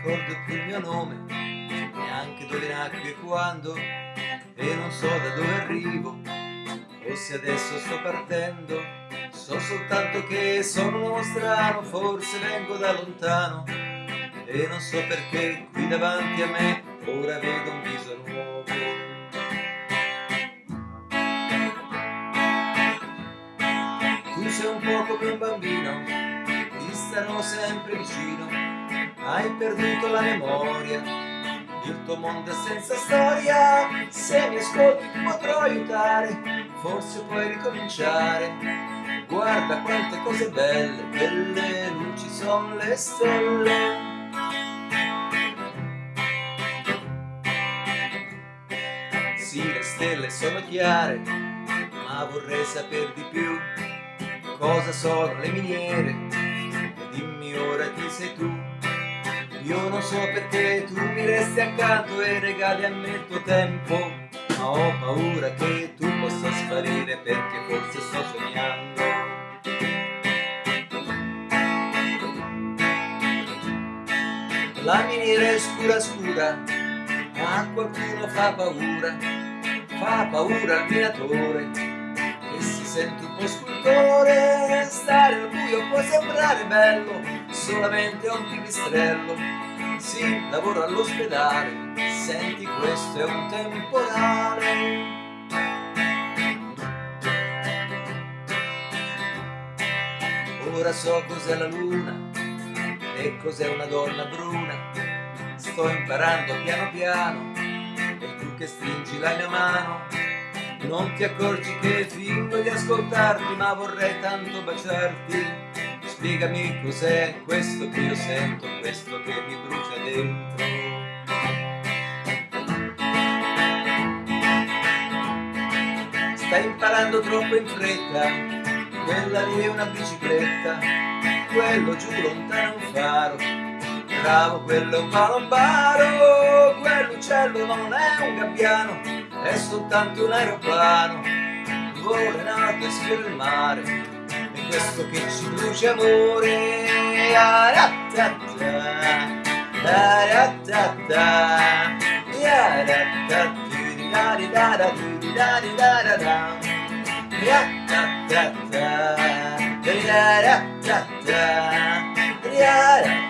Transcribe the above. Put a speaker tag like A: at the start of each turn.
A: ricordo più il mio nome, neanche dove nacqui e quando, e non so da dove arrivo, o se adesso sto partendo, so soltanto che sono un uomo strano, forse vengo da lontano, e non so perché qui davanti a me ora vedo un viso nuovo. Tu sei un po' come un bambino, ti starò sempre vicino, hai perduto la memoria, il tuo mondo è senza storia, se mi ascolti ti potrò aiutare, forse puoi ricominciare, guarda quante cose belle, quelle luci sono le stelle. Sì, le stelle sono chiare, ma vorrei sapere di più, cosa sono le miniere, dimmi ora chi sei tu. Io non so perché tu mi resti accanto e regali a me il tuo tempo Ma ho paura che tu possa sparire perché forse sto sognando. La miniera è scura scura, a qualcuno fa paura Fa paura al minatore che si sente un po' scultore Stare al buio può sembrare bello, solamente un pipistrello. Sì, lavoro all'ospedale, senti questo è un temporale. Ora so cos'è la luna e cos'è una donna bruna, sto imparando piano piano e tu che stringi la mia mano. Non ti accorgi che fingo di ascoltarti ma vorrei tanto baciarti Spiegami cos'è questo che io sento, questo che mi brucia dentro. Stai imparando troppo in fretta, quella lì è una bicicletta, quello giù lontano è un faro, bravo quello è un palombaro, quell'uccello non è un gabbiano, è soltanto un aeroplano, vola in alto e sfiora il mare, questo che ci brucia amore. Yeah.